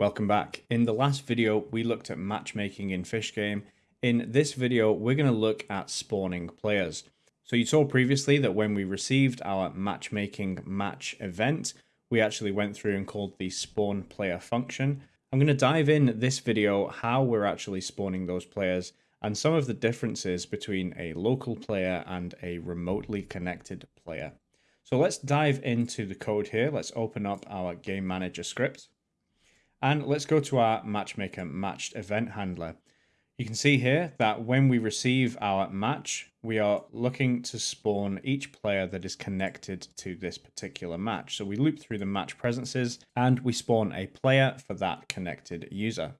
Welcome back. In the last video, we looked at matchmaking in Fish Game. In this video, we're going to look at spawning players. So you saw previously that when we received our matchmaking match event, we actually went through and called the spawn player function. I'm going to dive in this video how we're actually spawning those players and some of the differences between a local player and a remotely connected player. So let's dive into the code here. Let's open up our game manager script. And let's go to our matchmaker matched event handler. You can see here that when we receive our match, we are looking to spawn each player that is connected to this particular match. So we loop through the match presences and we spawn a player for that connected user.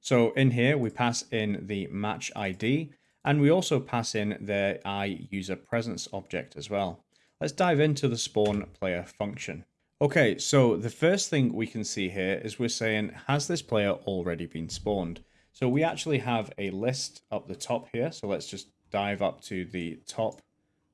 So in here, we pass in the match ID and we also pass in the i user presence object as well. Let's dive into the spawn player function. Okay, so the first thing we can see here is we're saying, has this player already been spawned? So we actually have a list up the top here. So let's just dive up to the top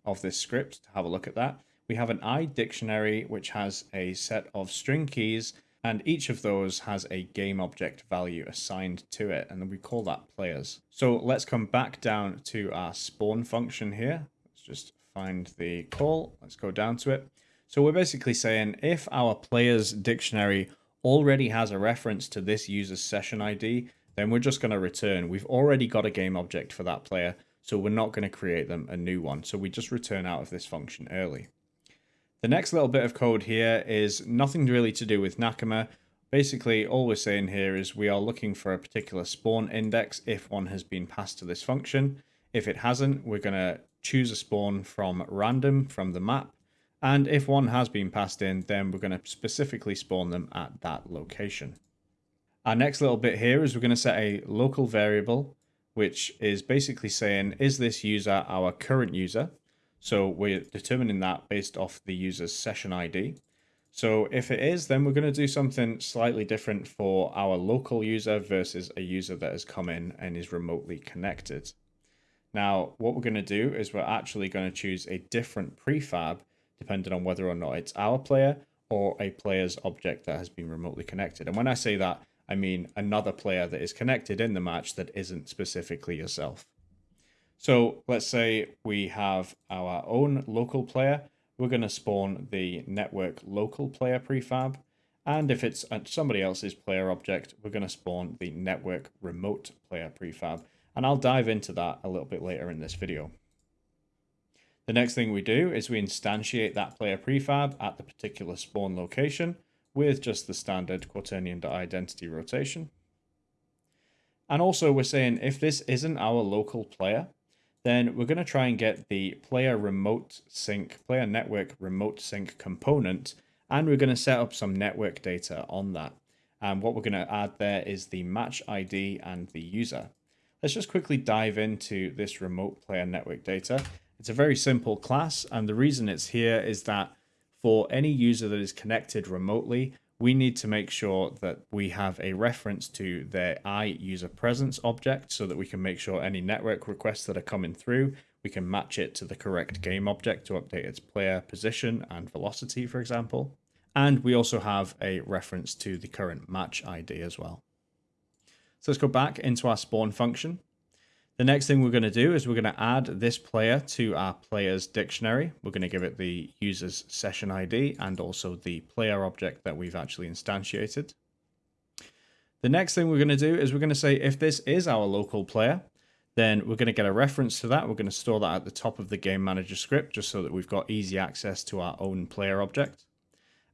of this script to have a look at that. We have an i dictionary, which has a set of string keys, and each of those has a game object value assigned to it, and then we call that players. So let's come back down to our spawn function here. Let's just find the call. Let's go down to it. So we're basically saying if our players dictionary already has a reference to this user's session ID, then we're just going to return. We've already got a game object for that player, so we're not going to create them a new one. So we just return out of this function early. The next little bit of code here is nothing really to do with Nakama. Basically, all we're saying here is we are looking for a particular spawn index if one has been passed to this function. If it hasn't, we're going to choose a spawn from random from the map and if one has been passed in, then we're going to specifically spawn them at that location. Our next little bit here is we're going to set a local variable, which is basically saying, is this user our current user? So we're determining that based off the user's session ID. So if it is, then we're going to do something slightly different for our local user versus a user that has come in and is remotely connected. Now, what we're going to do is we're actually going to choose a different prefab depending on whether or not it's our player or a player's object that has been remotely connected. And when I say that, I mean another player that is connected in the match that isn't specifically yourself. So let's say we have our own local player. We're going to spawn the network local player prefab. And if it's somebody else's player object, we're going to spawn the network remote player prefab. And I'll dive into that a little bit later in this video. The next thing we do is we instantiate that player prefab at the particular spawn location with just the standard quaternion.identity rotation. And also we're saying if this isn't our local player, then we're going to try and get the player remote sync, player network remote sync component, and we're going to set up some network data on that. And what we're going to add there is the match ID and the user. Let's just quickly dive into this remote player network data it's a very simple class, and the reason it's here is that for any user that is connected remotely, we need to make sure that we have a reference to their i user presence object so that we can make sure any network requests that are coming through, we can match it to the correct game object to update its player position and velocity, for example. And we also have a reference to the current match ID as well. So let's go back into our spawn function. The next thing we're going to do is we're going to add this player to our players dictionary. We're going to give it the user's session ID and also the player object that we've actually instantiated. The next thing we're going to do is we're going to say if this is our local player, then we're going to get a reference to that. We're going to store that at the top of the game manager script just so that we've got easy access to our own player object.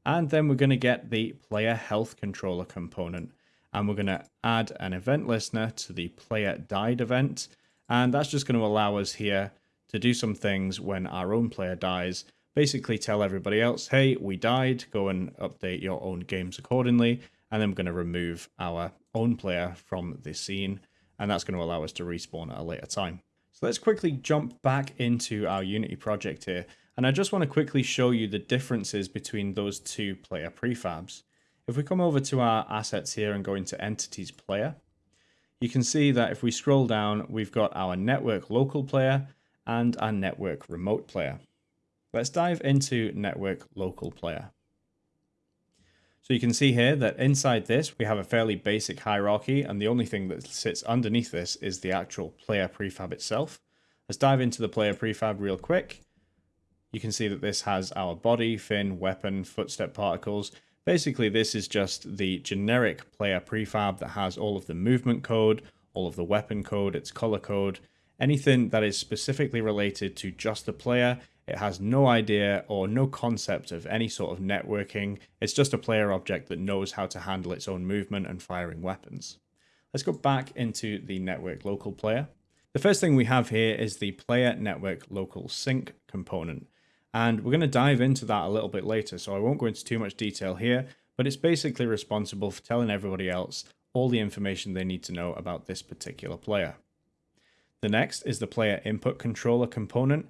And then we're going to get the player health controller component and we're going to add an event listener to the player died event. And that's just going to allow us here to do some things when our own player dies. Basically tell everybody else, hey, we died, go and update your own games accordingly. And then we're going to remove our own player from the scene. And that's going to allow us to respawn at a later time. So let's quickly jump back into our Unity project here. And I just want to quickly show you the differences between those two player prefabs. If we come over to our assets here and go into entities player, you can see that if we scroll down, we've got our network local player and our network remote player. Let's dive into network local player. So you can see here that inside this, we have a fairly basic hierarchy, and the only thing that sits underneath this is the actual player prefab itself. Let's dive into the player prefab real quick. You can see that this has our body, fin, weapon, footstep particles. Basically, this is just the generic player prefab that has all of the movement code, all of the weapon code, its color code, anything that is specifically related to just the player. It has no idea or no concept of any sort of networking. It's just a player object that knows how to handle its own movement and firing weapons. Let's go back into the network local player. The first thing we have here is the player network local sync component. And we're going to dive into that a little bit later, so I won't go into too much detail here, but it's basically responsible for telling everybody else all the information they need to know about this particular player. The next is the player input controller component,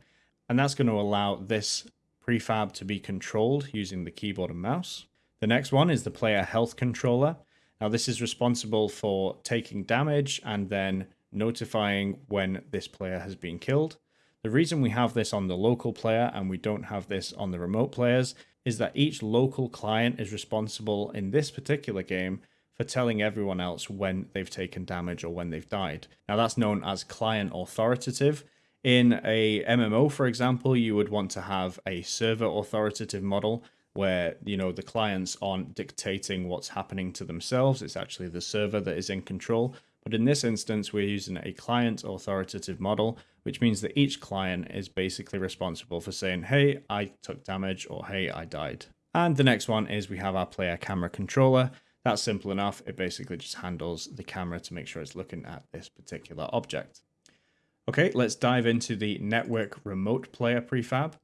and that's going to allow this prefab to be controlled using the keyboard and mouse. The next one is the player health controller. Now this is responsible for taking damage and then notifying when this player has been killed. The reason we have this on the local player and we don't have this on the remote players is that each local client is responsible in this particular game for telling everyone else when they've taken damage or when they've died. Now that's known as client authoritative. In a MMO, for example, you would want to have a server authoritative model where you know the clients aren't dictating what's happening to themselves. It's actually the server that is in control. But in this instance, we're using a client authoritative model, which means that each client is basically responsible for saying, hey, I took damage or hey, I died. And the next one is we have our player camera controller. That's simple enough. It basically just handles the camera to make sure it's looking at this particular object. Okay, let's dive into the network remote player prefab.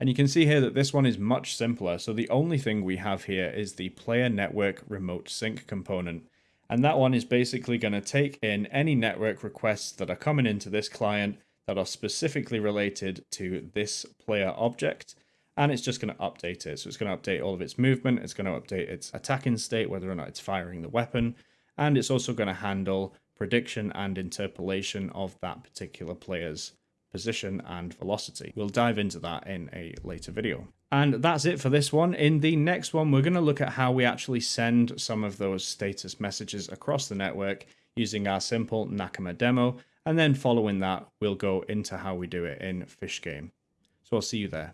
And you can see here that this one is much simpler. So the only thing we have here is the player network remote sync component. And that one is basically going to take in any network requests that are coming into this client that are specifically related to this player object. And it's just going to update it. So it's going to update all of its movement. It's going to update its attacking state, whether or not it's firing the weapon. And it's also going to handle prediction and interpolation of that particular player's position and velocity. We'll dive into that in a later video. And that's it for this one. In the next one, we're going to look at how we actually send some of those status messages across the network using our simple Nakama demo. And then following that, we'll go into how we do it in Fish Game. So I'll see you there.